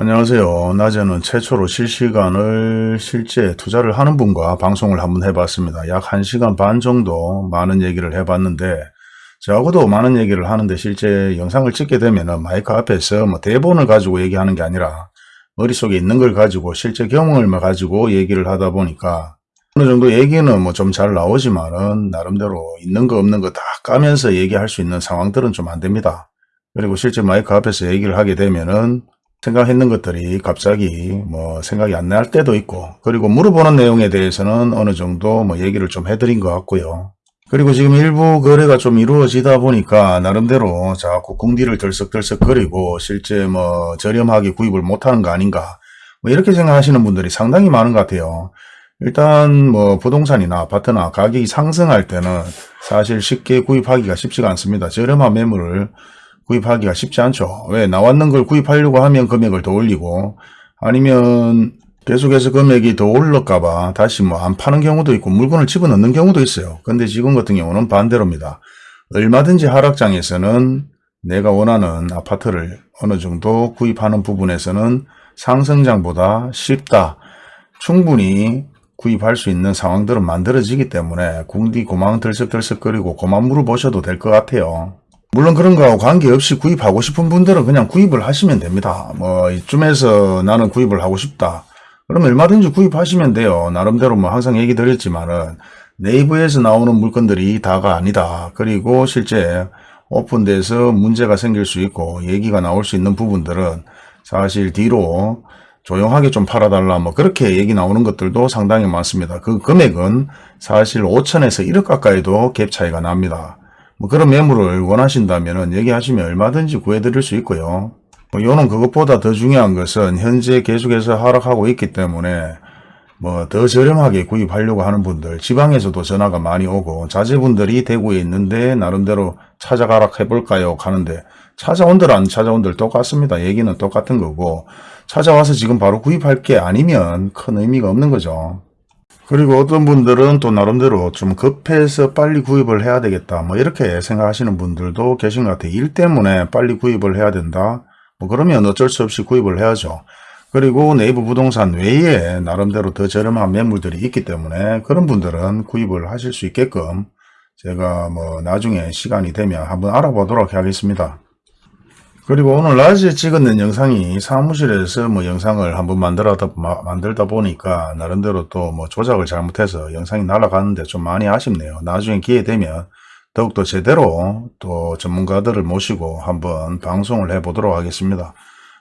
안녕하세요. 낮에는 최초로 실시간을 실제 투자를 하는 분과 방송을 한번 해봤습니다. 약 1시간 반 정도 많은 얘기를 해봤는데 저하고도 많은 얘기를 하는데 실제 영상을 찍게 되면 마이크 앞에서 뭐 대본을 가지고 얘기하는 게 아니라 머릿속에 있는 걸 가지고 실제 경험을 가지고 얘기를 하다 보니까 어느 정도 얘기는 뭐 좀 잘 나오지만은 나름대로 있는 거 없는 거 다 까면서 얘기할 수 있는 상황들은 좀 안 됩니다. 그리고 실제 마이크 앞에서 얘기를 하게 되면은 생각했는 것들이 갑자기 뭐 생각이 안 날 때도 있고 그리고 물어보는 내용에 대해서는 어느 정도 뭐 얘기를 좀 해드린 것 같고요. 그리고 지금 일부 거래가 좀 이루어지다 보니까 나름대로 자꾸 궁디를 들썩들썩 거리고 실제 뭐 저렴하게 구입을 못하는 거 아닌가 뭐 이렇게 생각하시는 분들이 상당히 많은 것 같아요. 일단 뭐 부동산이나 아파트나 가격이 상승할 때는 사실 쉽게 구입하기가 쉽지가 않습니다. 저렴한 매물을 구입하기가 쉽지 않죠. 왜 나왔는 걸 구입하려고 하면 금액을 더 올리고 아니면 계속해서 금액이 더 올라갈까봐 다시 뭐 안 파는 경우도 있고 물건을 집어넣는 경우도 있어요. 근데 지금 같은 경우는 반대로입니다. 얼마든지 하락장에서는 내가 원하는 아파트를 어느 정도 구입하는 부분에서는 상승장보다 쉽다. 충분히 구입할 수 있는 상황들은 만들어지기 때문에 궁디 고망 들썩들썩거리고 고만 물어보셔도 될 것 같아요. 물론 그런 거하고 관계없이 구입하고 싶은 분들은 그냥 구입을 하시면 됩니다. 뭐 이쯤에서 나는 구입을 하고 싶다. 그러면 얼마든지 구입하시면 돼요. 나름대로 뭐 항상 얘기 드렸지만은 네이버에서 나오는 물건들이 다가 아니다. 그리고 실제 오픈돼서 문제가 생길 수 있고 얘기가 나올 수 있는 부분들은 사실 뒤로 조용하게 좀 팔아달라 뭐 그렇게 얘기 나오는 것들도 상당히 많습니다. 그 금액은 사실 5천에서 1억 가까이도 갭 차이가 납니다. 뭐 그런 매물을 원하신다면 얘기하시면 얼마든지 구해드릴 수 있고요. 뭐 요는 그것보다 더 중요한 것은 현재 계속해서 하락하고 있기 때문에 뭐 더 저렴하게 구입하려고 하는 분들 지방에서도 전화가 많이 오고 자제분들이 대구에 있는데 나름대로 찾아가라 해볼까요 하는데 찾아온들 안 찾아온들 똑같습니다. 얘기는 똑같은 거고 찾아와서 지금 바로 구입할 게 아니면 큰 의미가 없는 거죠. 그리고 어떤 분들은 또 나름대로 좀 급해서 빨리 구입을 해야 되겠다 뭐 이렇게 생각하시는 분들도 계신 것 같아요. 일 때문에 빨리 구입을 해야 된다. 뭐 그러면 어쩔 수 없이 구입을 해야죠. 그리고 네이버 부동산 외에 나름대로 더 저렴한 매물들이 있기 때문에 그런 분들은 구입을 하실 수 있게끔 제가 뭐 나중에 시간이 되면 한번 알아보도록 하겠습니다. 그리고 오늘 낮에 찍었는 영상이 사무실에서 뭐 영상을 한번 만들다, 만들다 보니까 나름대로 또 뭐 조작을 잘못해서 영상이 날아가는데 좀 많이 아쉽네요. 나중에 기회 되면 더욱더 제대로 또 전문가들을 모시고 한번 방송을 해 보도록 하겠습니다.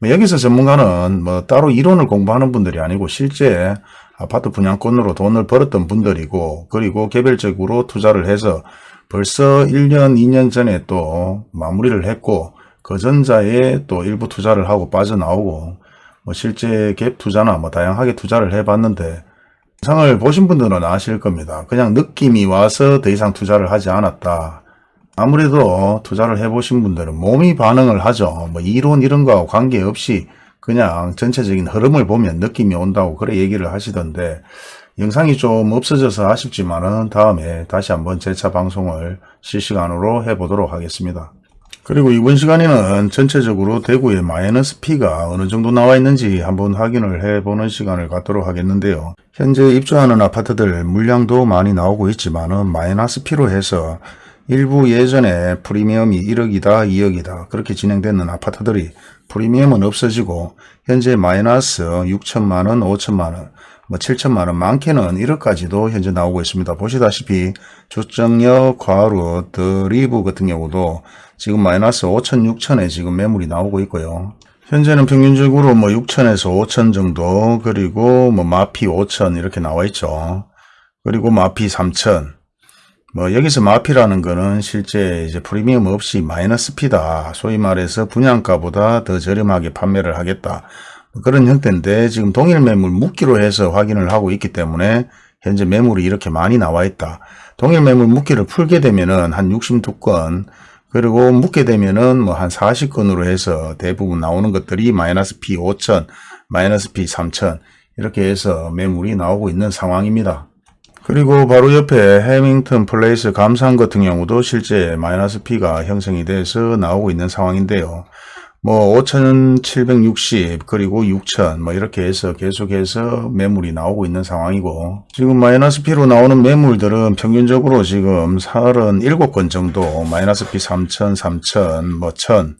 뭐 여기서 전문가는 뭐 따로 이론을 공부하는 분들이 아니고 실제 아파트 분양권으로 돈을 벌었던 분들이고 그리고 개별적으로 투자를 해서 벌써 1년 2년 전에 또 마무리를 했고 그 전자에 또 일부 투자를 하고 빠져나오고 뭐 실제 갭 투자나 뭐 다양하게 투자를 해봤는데 영상을 보신 분들은 아실 겁니다. 그냥 느낌이 와서 더 이상 투자를 하지 않았다. 아무래도 투자를 해보신 분들은 몸이 반응을 하죠. 뭐 이론 이런 거하고 관계없이 그냥 전체적인 흐름을 보면 느낌이 온다고 그래 얘기를 하시던데 영상이 좀 없어져서 아쉽지만은 다음에 다시 한번 재차 방송을 실시간으로 해보도록 하겠습니다. 그리고 이번 시간에는 전체적으로 대구의 마이너스 P가 어느 정도 나와 있는지 한번 확인을 해보는 시간을 갖도록 하겠는데요. 현재 입주하는 아파트들 물량도 많이 나오고 있지만 마이너스 P로 해서 일부 예전에 프리미엄이 1억이다 2억이다 그렇게 진행되는 아파트들이 프리미엄은 없어지고 현재 마이너스 6천만원 5천만원 뭐 7천만원 많게는 1억까지도 현재 나오고 있습니다. 보시다시피 주정역 과루 드리브 같은 경우도 지금 마이너스 5천 6천에 지금 매물이 나오고 있고요. 현재는 평균적으로 뭐 6천에서 5천 정도 그리고 뭐 마피 5천 이렇게 나와 있죠. 그리고 마피 3천 뭐 여기서 마피라는 거는 실제 이제 프리미엄 없이 마이너스 피다. 소위 말해서 분양가보다 더 저렴하게 판매를 하겠다. 그런 형태인데 지금 동일 매물 묶기로 해서 확인을 하고 있기 때문에 현재 매물이 이렇게 많이 나와 있다. 동일 매물 묶기를 풀게 되면은 한 62건 그리고 묶게 되면은 뭐 한 40건으로 해서 대부분 나오는 것들이 마이너스 P 5천, 마이너스 P 3천 이렇게 해서 매물이 나오고 있는 상황입니다. 그리고 바로 옆에 해밍턴 플레이스 감산 같은 경우도 실제 마이너스 P가 형성이 돼서 나오고 있는 상황인데요. 뭐 5,760 그리고 6,000 뭐 이렇게 해서 계속해서 매물이 나오고 있는 상황이고 지금 마이너스 P로 나오는 매물들은 평균적으로 지금 37건 정도 마이너스 P 3,000, 3,000, 뭐 1,000,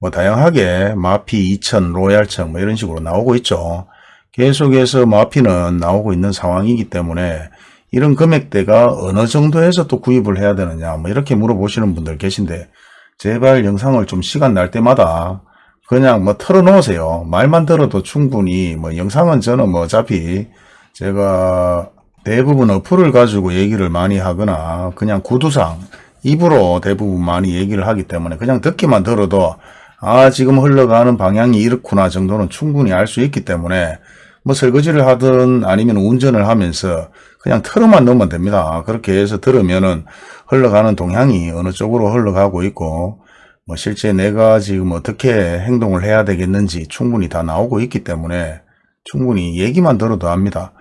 뭐 다양하게 마피 2,000, 로얄청 뭐 이런 식으로 나오고 있죠. 계속해서 마피는 나오고 있는 상황이기 때문에 이런 금액대가 어느 정도에서 또 구입을 해야 되느냐 뭐 이렇게 물어보시는 분들 계신데 제발 영상을 좀 시간 날 때마다 그냥 뭐 털어놓으세요. 말만 들어도 충분히 뭐 영상은 저는 뭐 어차피 제가 대부분 어플을 가지고 얘기를 많이 하거나 그냥 구두상 입으로 대부분 많이 얘기를 하기 때문에 그냥 듣기만 들어도 아 지금 흘러가는 방향이 이렇구나 정도는 충분히 알 수 있기 때문에 뭐 설거지를 하든 아니면 운전을 하면서 그냥 틀어만 넣으면 됩니다. 그렇게 해서 들으면은 흘러가는 동향이 어느 쪽으로 흘러가고 있고 뭐 실제 내가 지금 어떻게 행동을 해야 되겠는지 충분히 다 나오고 있기 때문에 충분히 얘기만 들어도 압니다.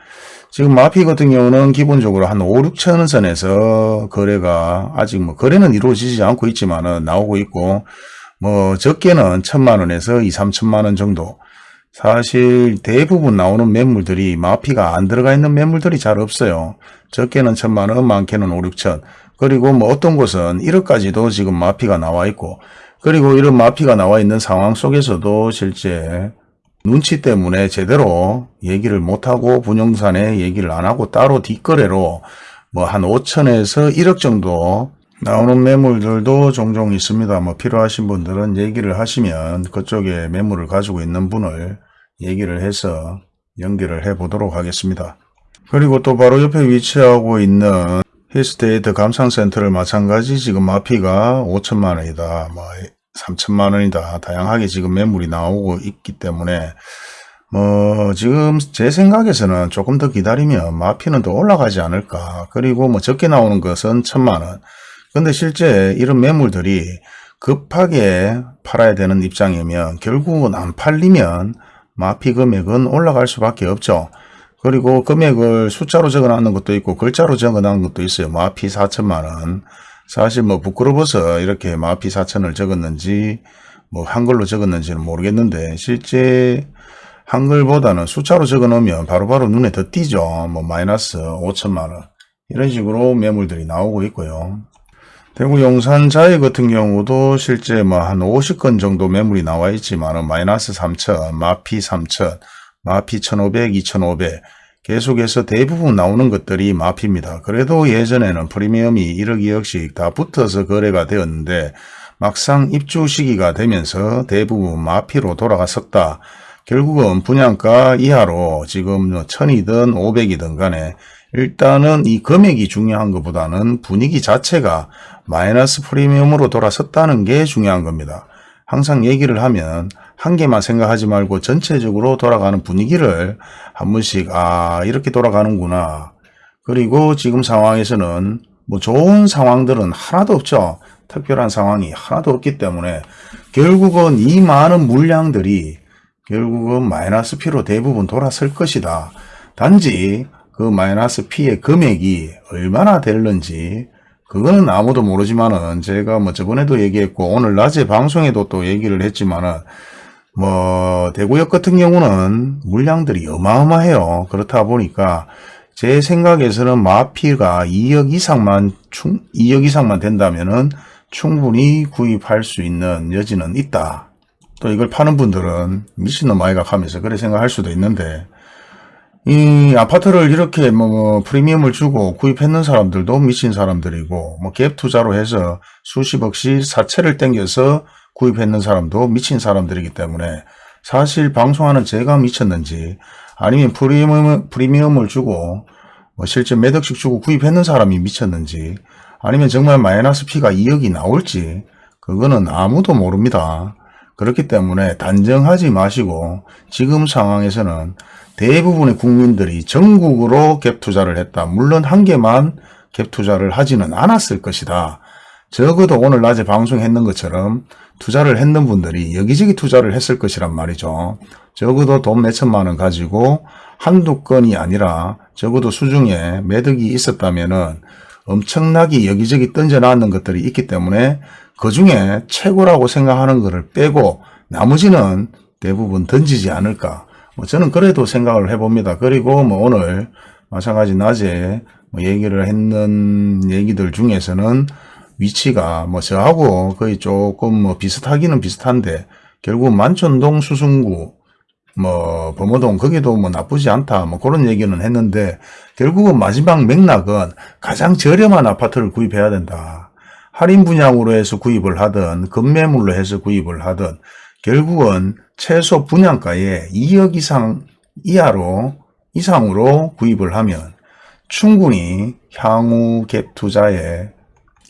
지금 마피 같은 경우는 기본적으로 한 5, 6천 선에서 거래가 아직 뭐 거래는 이루어지지 않고 있지만은 나오고 있고 뭐 적게는 천만 원에서 2, 3천만 원 정도 사실 대부분 나오는 매물들이 마피가 안 들어가 있는 매물들이 잘 없어요. 적게는 천만 원, 많게는 5, 6천. 그리고 뭐 어떤 곳은 1억까지도 지금 마피가 나와 있고 그리고 이런 마피가 나와 있는 상황 속에서도 실제 눈치 때문에 제대로 얘기를 못하고 분용산에 얘기를 안 하고 따로 뒷거래로 뭐 한 5천에서 1억 정도 나오는 매물들도 종종 있습니다. 뭐 필요하신 분들은 얘기를 하시면 그쪽에 매물을 가지고 있는 분을 얘기를 해서 연결을 해 보도록 하겠습니다. 그리고 또 바로 옆에 위치하고 있는 힐스테이트 감상센터를 마찬가지 지금 마피가 5천만 원이다. 뭐 3천만 원이다. 다양하게 지금 매물이 나오고 있기 때문에 뭐 지금 제 생각에서는 조금 더 기다리면 마피는 더 올라가지 않을까. 그리고 뭐 적게 나오는 것은 천만 원. 근데 실제 이런 매물들이 급하게 팔아야 되는 입장이면 결국은 안 팔리면 마피 금액은 올라갈 수밖에 없죠. 그리고 금액을 숫자로 적어놨는 것도 있고 글자로 적어놓은 것도 있어요. 마피 4천만 원. 사실 뭐 부끄러워서 이렇게 마피 4천을 적었는지 뭐 한글로 적었는지는 모르겠는데 실제 한글보다는 숫자로 적어 놓으면 바로바로 눈에 더 띄죠. 뭐 마이너스 5천만 원 이런 식으로 매물들이 나오고 있고요. 대구 용산 자이 같은 경우도 실제 뭐 한 50건 정도 매물이 나와 있지만 마이너스 3천, 마피 3천, 마피 1500, 2500 계속해서 대부분 나오는 것들이 마피입니다. 그래도 예전에는 프리미엄이 1억 2억씩 다 붙어서 거래가 되었는데 막상 입주 시기가 되면서 대부분 마피로 돌아갔었다. 결국은 분양가 이하로 지금 1000이든 500이든 간에 일단은 이 금액이 중요한 것보다는 분위기 자체가 마이너스 프리미엄으로 돌아섰다는 게 중요한 겁니다. 항상 얘기를 하면 한 개만 생각하지 말고 전체적으로 돌아가는 분위기를 한 번씩 아 이렇게 돌아가는구나. 그리고 지금 상황에서는 뭐 좋은 상황들은 하나도 없죠. 특별한 상황이 하나도 없기 때문에 결국은 이 많은 물량들이 결국은 마이너스 P로 대부분 돌아설 것이다. 단지 그 마이너스 P의 금액이 얼마나 될는지 그거는 아무도 모르지만은 제가 뭐 저번에도 얘기했고 오늘 낮에 방송에도 또 얘기를 했지만은 뭐 대구역 같은 경우는 물량들이 어마어마해요. 그렇다 보니까 제 생각에서는 마피가 2억 이상만 충 2억 이상만 된다면은 충분히 구입할 수 있는 여지는 있다. 또 이걸 파는 분들은 미친놈 아이가 하면서 그래 생각할 수도 있는데 이 아파트를 이렇게 뭐 프리미엄을 주고 구입했는 사람들도 미친 사람들이고 뭐 갭 투자로 해서 수십억씩 사채를 땡겨서 구입했는 사람도 미친 사람들이기 때문에 사실 방송하는 제가 미쳤는지 아니면 프리미엄, 프리미엄을 주고 뭐 실제 몇 억씩 주고 구입했는 사람이 미쳤는지 아니면 정말 마이너스 피가 2억이 나올지 그거는 아무도 모릅니다. 그렇기 때문에 단정하지 마시고 지금 상황에서는 대부분의 국민들이 전국으로 갭 투자를 했다. 물론 한 개만 갭 투자를 하지는 않았을 것이다. 적어도 오늘 낮에 방송했는 것처럼 투자를 했는 분들이 여기저기 투자를 했을 것이란 말이죠. 적어도 돈 몇천만 원 가지고 한두 건이 아니라 적어도 수중에 매덕이 있었다면 엄청나게 여기저기 던져놨는 것들이 있기 때문에 그 중에 최고라고 생각하는 것을 빼고 나머지는 대부분 던지지 않을까. 뭐 저는 그래도 생각을 해봅니다. 그리고 뭐 오늘 마찬가지 낮에 뭐 얘기를 했는 얘기들 중에서는 위치가 뭐 저하고 거의 조금 뭐 비슷하기는 비슷한데 결국 만촌동 수승구 뭐 범어동 거기도 뭐 나쁘지 않다 뭐 그런 얘기는 했는데 결국은 마지막 맥락은 가장 저렴한 아파트를 구입해야 된다. 할인 분양으로 해서 구입을 하든 급매물로 해서 구입을 하든 결국은 최소 분양가의 2억 이상 이하로 이상으로 구입을 하면 충분히 향후 갭 투자에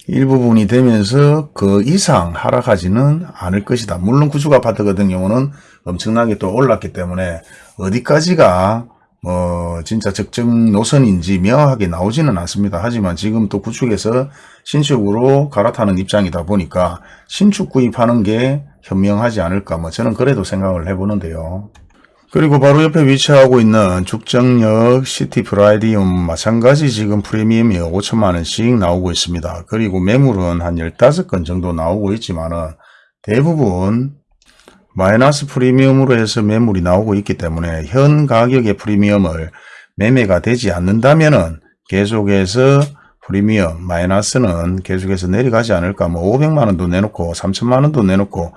일부분이 되면서 그 이상 하락하지는 않을 것이다. 물론 구축 아파트 같은 경우는 엄청나게 또 올랐기 때문에 어디까지가 뭐 진짜 적정 노선인지 명확하게 나오지는 않습니다. 하지만 지금 또 구축에서 신축으로 갈아타는 입장이다 보니까 신축 구입하는 게 현명하지 않을까 뭐 저는 그래도 생각을 해보는데요. 그리고 바로 옆에 위치하고 있는 죽전역 시티 프라디움 마찬가지 지금 프리미엄이 5천만원씩 나오고 있습니다. 그리고 매물은 한 15건 정도 나오고 있지만 은 대부분 마이너스 프리미엄으로 해서 매물이 나오고 있기 때문에 현 가격의 프리미엄을 매매가 되지 않는다면 은 계속해서 프리미엄 마이너스는 계속해서 내려가지 않을까 뭐 500만원도 내놓고 3천만원도 내놓고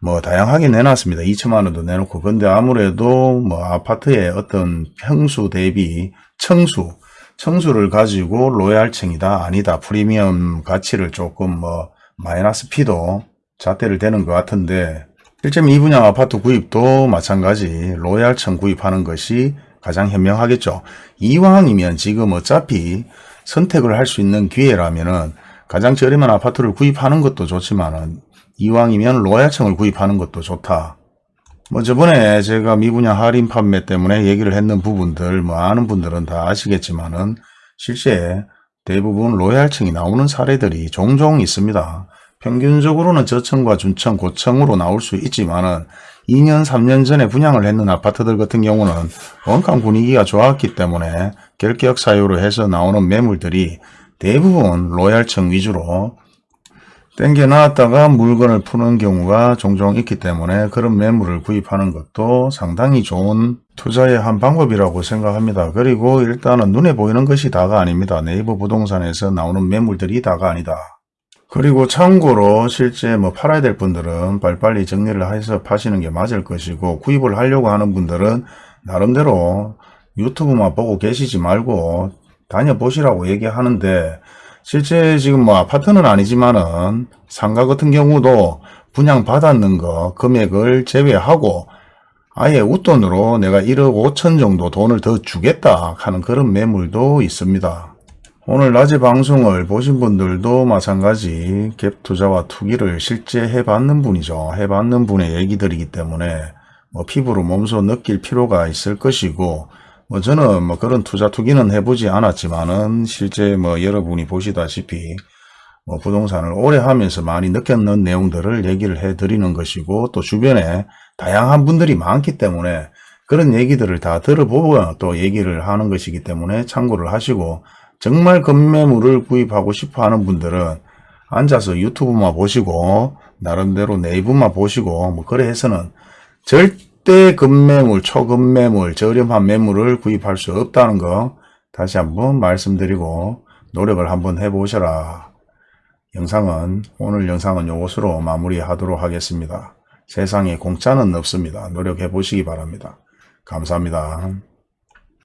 뭐 다양하게 내놨습니다. 2천만 원도 내놓고 근데 아무래도 뭐 아파트의 어떤 평수 대비 청수 청수를 가지고 로얄층이다 아니다 프리미엄 가치를 조금 뭐 마이너스 P도 잣대를 대는 것 같은데 실제 이 분양 아파트 구입도 마찬가지 로얄층 구입하는 것이 가장 현명하겠죠. 이왕이면 지금 어차피 선택을 할 수 있는 기회라면은 가장 저렴한 아파트를 구입하는 것도 좋지만은 이왕이면 로얄층을 구입하는 것도 좋다. 뭐 저번에 제가 미분양 할인 판매 때문에 얘기를 했는 부분들 뭐 아는 분들은 다 아시겠지만은 실제 대부분 로얄층이 나오는 사례들이 종종 있습니다. 평균적으로는 저층과 중층, 고층으로 나올 수 있지만은 2년, 3년 전에 분양을 했는 아파트들 같은 경우는 원가 분위기가 좋았기 때문에 결격 사유로 해서 나오는 매물들이 대부분 로얄층 위주로 땡겨 놨다가 물건을 푸는 경우가 종종 있기 때문에 그런 매물을 구입하는 것도 상당히 좋은 투자의 한 방법이라고 생각합니다. 그리고 일단은 눈에 보이는 것이 다가 아닙니다. 네이버 부동산에서 나오는 매물들이 다가 아니다. 그리고 참고로 실제 뭐 팔아야 될 분들은 빨리빨리 정리를 해서 파시는 게 맞을 것이고 구입을 하려고 하는 분들은 나름대로 유튜브만 보고 계시지 말고 다녀보시라고 얘기하는데 실제 지금 뭐 아파트는 아니지만은 상가 같은 경우도 분양 받았는 거 금액을 제외하고 아예 웃돈으로 내가 1억 5천 정도 돈을 더 주겠다 하는 그런 매물도 있습니다. 오늘 낮에 방송을 보신 분들도 마찬가지 갭 투자와 투기를 실제 해봤는 분이죠. 해봤는 분의 얘기들이기 때문에 뭐 피부로 몸소 느낄 필요가 있을 것이고 뭐 저는 뭐 그런 투자 투기는 해보지 않았지만은 실제 뭐 여러분이 보시다시피 뭐 부동산을 오래 하면서 많이 느꼈는 내용들을 얘기를 해 드리는 것이고 또 주변에 다양한 분들이 많기 때문에 그런 얘기들을 다 들어보고 또 얘기를 하는 것이기 때문에 참고를 하시고 정말 급매물을 구입하고 싶어 하는 분들은 앉아서 유튜브만 보시고 나름대로 네이버만 보시고 뭐 그래 해서는 절 대 급 매물, 초급 매물, 저렴한 매물을 구입할 수 없다는 거 다시 한번 말씀드리고 노력을 한번 해보셔라. 영상은 오늘 영상은 이것으로 마무리하도록 하겠습니다. 세상에 공짜는 없습니다. 노력해 보시기 바랍니다. 감사합니다.